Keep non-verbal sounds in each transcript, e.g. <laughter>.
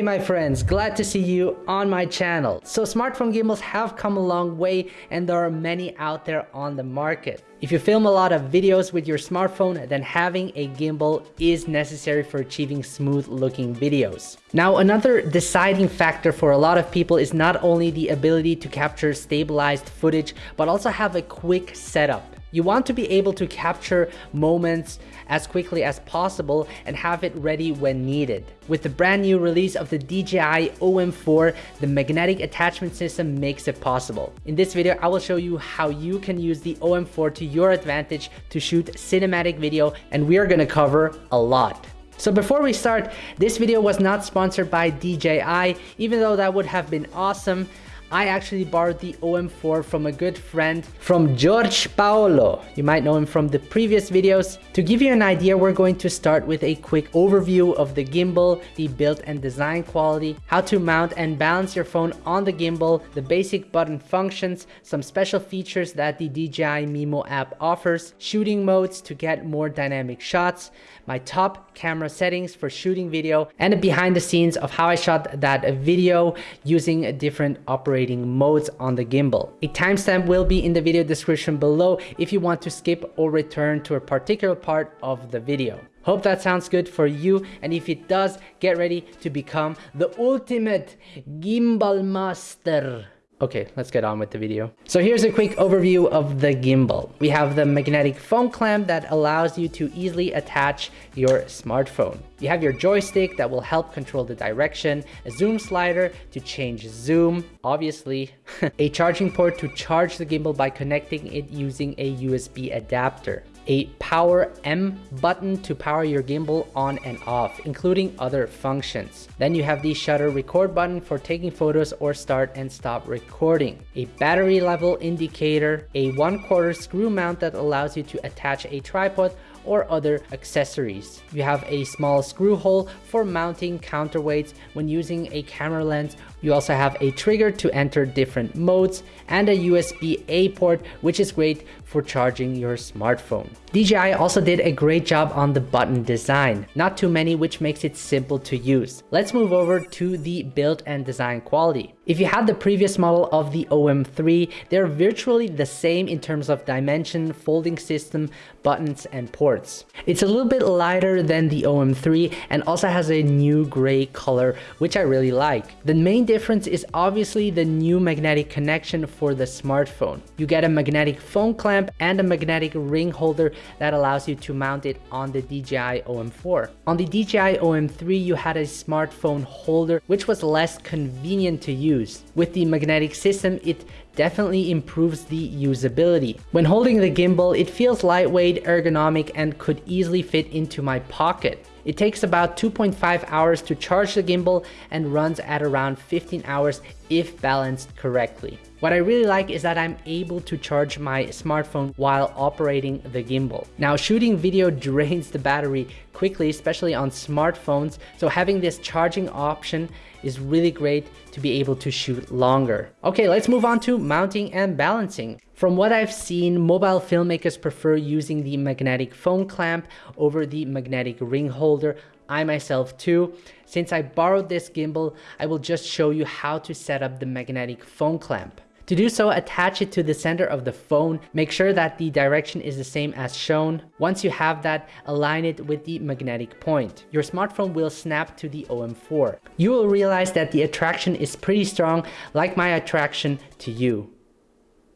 Okay my friends, glad to see you on my channel. So smartphone gimbals have come a long way and there are many out there on the market. If you film a lot of videos with your smartphone, then having a gimbal is necessary for achieving smooth looking videos. Now, another deciding factor for a lot of people is not only the ability to capture stabilized footage, but also have a quick setup. You want to be able to capture moments as quickly as possible and have it ready when needed. With the brand new release of the DJI OM4, the magnetic attachment system makes it possible. In this video, I will show you how you can use the OM4 to your advantage to shoot cinematic video and we are gonna cover a lot. So before we start, this video was not sponsored by DJI, even though that would have been awesome. I actually borrowed the OM4 from a good friend from George Paolo. You might know him from the previous videos. To give you an idea, we're going to start with a quick overview of the gimbal, the build and design quality, how to mount and balance your phone on the gimbal, the basic button functions, some special features that the DJI Mimo app offers, shooting modes to get more dynamic shots, my top camera settings for shooting video, and a behind the scenes of how I shot that video using a different operating modes on the gimbal. A timestamp will be in the video description below if you want to skip or return to a particular part of the video. Hope that sounds good for you and if it does, get ready to become the ultimate gimbal master. Okay, let's get on with the video. So here's a quick overview of the gimbal. We have the magnetic phone clamp that allows you to easily attach your smartphone. You have your joystick that will help control the direction, a zoom slider to change zoom, obviously, <laughs> a charging port to charge the gimbal by connecting it using a USB adapter a power M button to power your gimbal on and off, including other functions. Then you have the shutter record button for taking photos or start and stop recording. A battery level indicator, a one quarter screw mount that allows you to attach a tripod or other accessories. You have a small screw hole for mounting counterweights when using a camera lens. You also have a trigger to enter different modes and a USB-A port, which is great for charging your smartphone. DJI also did a great job on the button design, not too many which makes it simple to use. Let's move over to the build and design quality. If you have the previous model of the OM3, they're virtually the same in terms of dimension, folding system, buttons, and ports. It's a little bit lighter than the OM3 and also has a new gray color, which I really like. The main difference is obviously the new magnetic connection for the smartphone. You get a magnetic phone clamp and a magnetic ring holder that allows you to mount it on the DJI OM4. On the DJI OM3, you had a smartphone holder, which was less convenient to use. With the magnetic system, it definitely improves the usability. When holding the gimbal, it feels lightweight, ergonomic, and could easily fit into my pocket. It takes about 2.5 hours to charge the gimbal and runs at around 15 hours if balanced correctly. What I really like is that I'm able to charge my smartphone while operating the gimbal. Now shooting video <laughs> drains the battery quickly, especially on smartphones, so having this charging option is really great to be able to shoot longer. Okay, let's move on to mounting and balancing. From what I've seen, mobile filmmakers prefer using the magnetic phone clamp over the magnetic ring holder. I myself too. Since I borrowed this gimbal, I will just show you how to set up the magnetic phone clamp. To do so, attach it to the center of the phone. Make sure that the direction is the same as shown. Once you have that, align it with the magnetic point. Your smartphone will snap to the OM4. You will realize that the attraction is pretty strong, like my attraction to you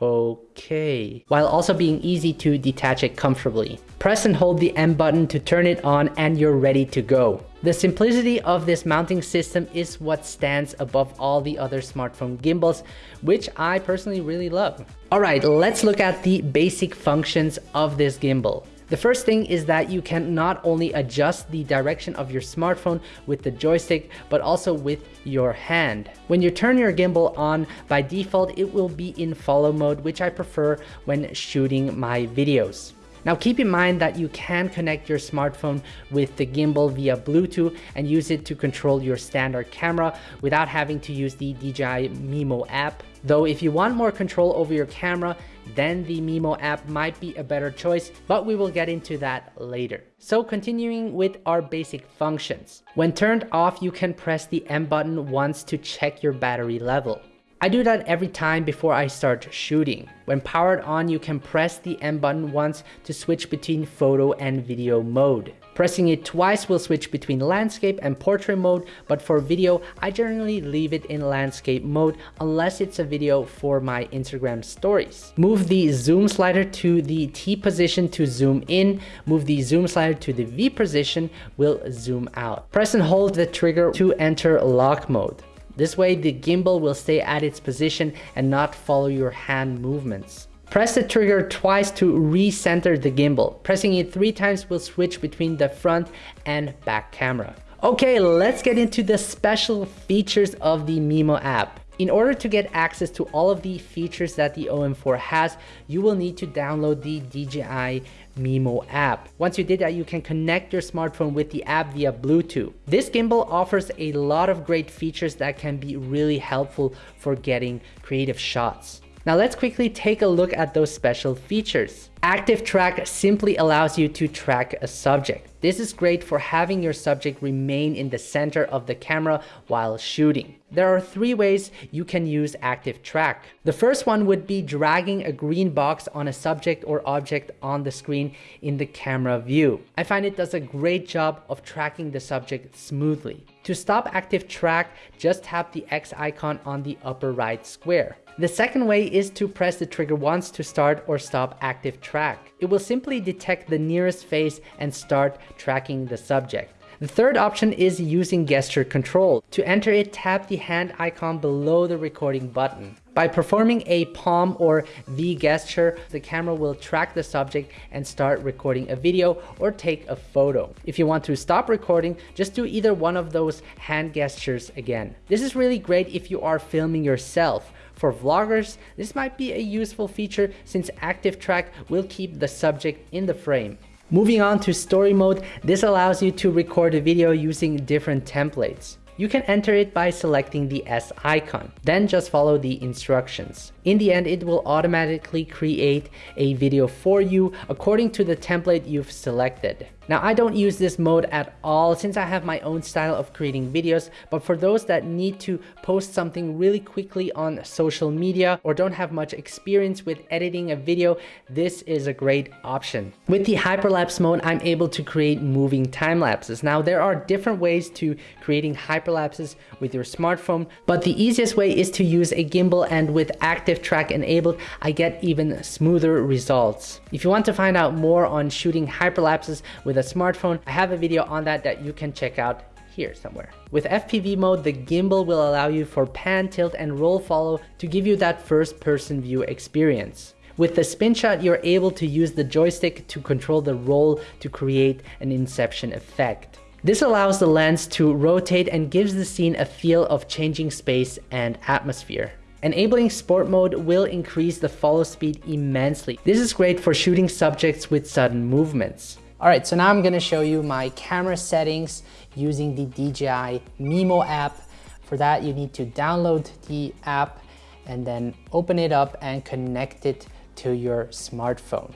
okay, while also being easy to detach it comfortably. Press and hold the M button to turn it on and you're ready to go. The simplicity of this mounting system is what stands above all the other smartphone gimbals, which I personally really love. All right, let's look at the basic functions of this gimbal. The first thing is that you can not only adjust the direction of your smartphone with the joystick, but also with your hand. When you turn your gimbal on, by default, it will be in follow mode, which I prefer when shooting my videos. Now keep in mind that you can connect your smartphone with the gimbal via Bluetooth and use it to control your standard camera without having to use the DJI Mimo app. Though if you want more control over your camera, then the Mimo app might be a better choice, but we will get into that later. So continuing with our basic functions. When turned off, you can press the M button once to check your battery level. I do that every time before I start shooting. When powered on, you can press the M button once to switch between photo and video mode. Pressing it twice will switch between landscape and portrait mode, but for video, I generally leave it in landscape mode unless it's a video for my Instagram stories. Move the zoom slider to the T position to zoom in, move the zoom slider to the V position will zoom out. Press and hold the trigger to enter lock mode. This way the gimbal will stay at its position and not follow your hand movements. Press the trigger twice to recenter the gimbal. Pressing it three times will switch between the front and back camera. Okay, let's get into the special features of the Mimo app. In order to get access to all of the features that the OM4 has, you will need to download the DJI Mimo app. Once you did that, you can connect your smartphone with the app via Bluetooth. This gimbal offers a lot of great features that can be really helpful for getting creative shots. Now let's quickly take a look at those special features. Active track simply allows you to track a subject. This is great for having your subject remain in the center of the camera while shooting. There are three ways you can use active track. The first one would be dragging a green box on a subject or object on the screen in the camera view. I find it does a great job of tracking the subject smoothly. To stop active track, just tap the X icon on the upper right square. The second way is to press the trigger once to start or stop active track. It will simply detect the nearest face and start tracking the subject. The third option is using gesture control. To enter it, tap the hand icon below the recording button. By performing a palm or V gesture, the camera will track the subject and start recording a video or take a photo. If you want to stop recording, just do either one of those hand gestures again. This is really great if you are filming yourself for vloggers, this might be a useful feature since active track will keep the subject in the frame. Moving on to story mode, this allows you to record a video using different templates. You can enter it by selecting the S icon, then just follow the instructions. In the end, it will automatically create a video for you according to the template you've selected. Now I don't use this mode at all since I have my own style of creating videos, but for those that need to post something really quickly on social media or don't have much experience with editing a video, this is a great option. With the hyperlapse mode, I'm able to create moving time lapses. Now there are different ways to creating hyperlapses with your smartphone, but the easiest way is to use a gimbal and with active track enabled, I get even smoother results. If you want to find out more on shooting hyperlapses with a smartphone. I have a video on that that you can check out here somewhere. With FPV mode, the gimbal will allow you for pan, tilt, and roll follow to give you that first person view experience. With the spin shot, you're able to use the joystick to control the roll to create an inception effect. This allows the lens to rotate and gives the scene a feel of changing space and atmosphere. Enabling sport mode will increase the follow speed immensely. This is great for shooting subjects with sudden movements. All right, so now I'm gonna show you my camera settings using the DJI Mimo app. For that, you need to download the app and then open it up and connect it to your smartphone.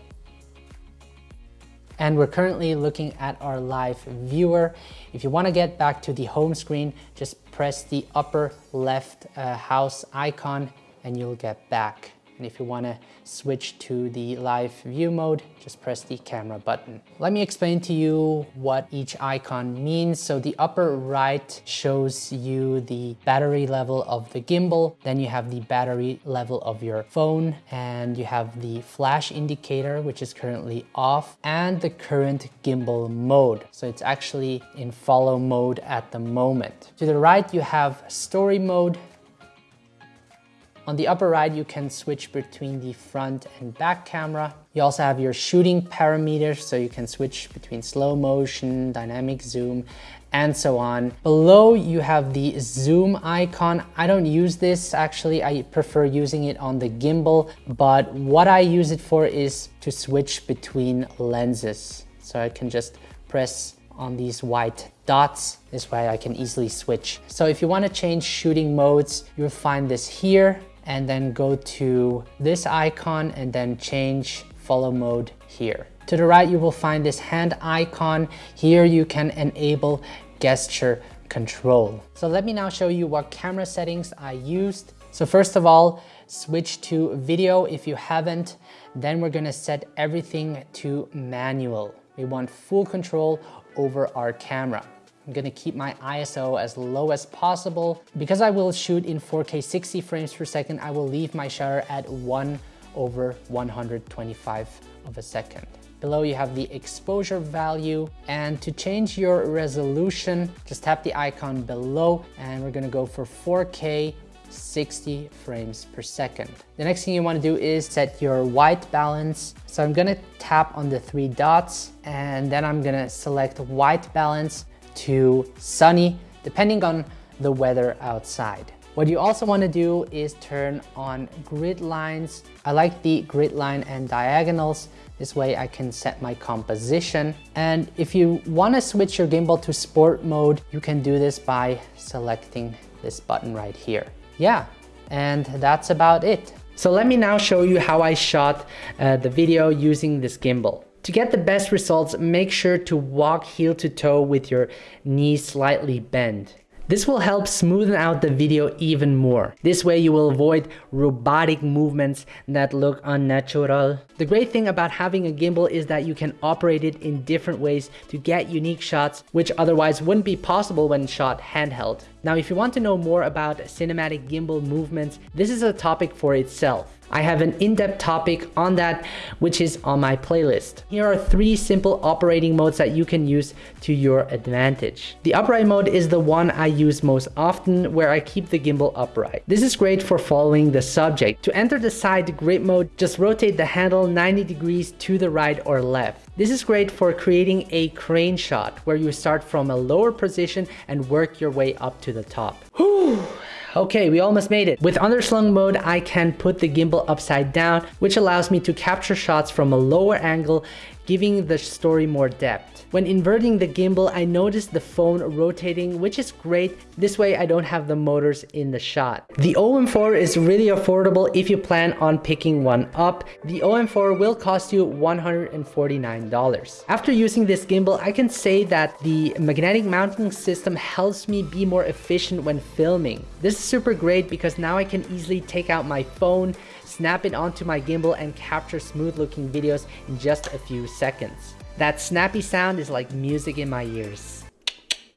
And we're currently looking at our live viewer. If you wanna get back to the home screen, just press the upper left uh, house icon and you'll get back. And if you wanna switch to the live view mode, just press the camera button. Let me explain to you what each icon means. So the upper right shows you the battery level of the gimbal. Then you have the battery level of your phone and you have the flash indicator, which is currently off and the current gimbal mode. So it's actually in follow mode at the moment. To the right, you have story mode on the upper right, you can switch between the front and back camera. You also have your shooting parameters, so you can switch between slow motion, dynamic zoom, and so on. Below, you have the zoom icon. I don't use this, actually. I prefer using it on the gimbal, but what I use it for is to switch between lenses. So I can just press on these white dots. This way I can easily switch. So if you want to change shooting modes, you'll find this here and then go to this icon and then change follow mode here. To the right, you will find this hand icon. Here you can enable gesture control. So let me now show you what camera settings I used. So first of all, switch to video if you haven't. Then we're gonna set everything to manual. We want full control over our camera. I'm gonna keep my ISO as low as possible. Because I will shoot in 4K 60 frames per second, I will leave my shutter at one over 125 of a second. Below you have the exposure value and to change your resolution, just tap the icon below and we're gonna go for 4K 60 frames per second. The next thing you wanna do is set your white balance. So I'm gonna tap on the three dots and then I'm gonna select white balance to sunny, depending on the weather outside. What you also want to do is turn on grid lines. I like the grid line and diagonals. This way I can set my composition. And if you want to switch your gimbal to sport mode, you can do this by selecting this button right here. Yeah, and that's about it. So let me now show you how I shot uh, the video using this gimbal. To get the best results, make sure to walk heel to toe with your knees slightly bent. This will help smoothen out the video even more. This way you will avoid robotic movements that look unnatural. The great thing about having a gimbal is that you can operate it in different ways to get unique shots which otherwise wouldn't be possible when shot handheld. Now if you want to know more about cinematic gimbal movements, this is a topic for itself. I have an in-depth topic on that, which is on my playlist. Here are three simple operating modes that you can use to your advantage. The upright mode is the one I use most often, where I keep the gimbal upright. This is great for following the subject. To enter the side grip mode, just rotate the handle 90 degrees to the right or left. This is great for creating a crane shot, where you start from a lower position and work your way up to the top. Whew. Okay, we almost made it. With underslung mode, I can put the gimbal upside down, which allows me to capture shots from a lower angle, giving the story more depth. When inverting the gimbal, I noticed the phone rotating, which is great. This way I don't have the motors in the shot. The OM4 is really affordable if you plan on picking one up. The OM4 will cost you $149. After using this gimbal, I can say that the magnetic mounting system helps me be more efficient when filming. This is super great because now I can easily take out my phone, snap it onto my gimbal and capture smooth looking videos in just a few seconds. That snappy sound is like music in my ears.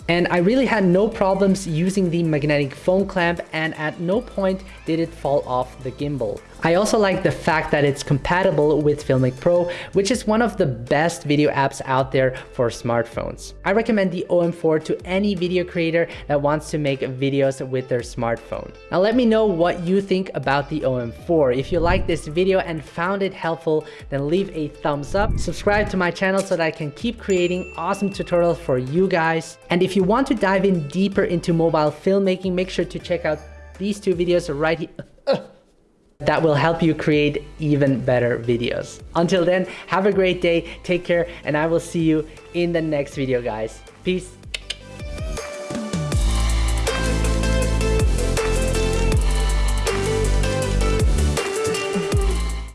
And I really had no problems using the magnetic phone clamp and at no point did it fall off the gimbal. I also like the fact that it's compatible with Filmic Pro, which is one of the best video apps out there for smartphones. I recommend the OM4 to any video creator that wants to make videos with their smartphone. Now let me know what you think about the OM4. If you like this video and found it helpful, then leave a thumbs up, subscribe to my channel so that I can keep creating awesome tutorials for you guys. And if you want to dive in deeper into mobile filmmaking, make sure to check out these two videos right here that will help you create even better videos. Until then, have a great day, take care, and I will see you in the next video, guys. Peace.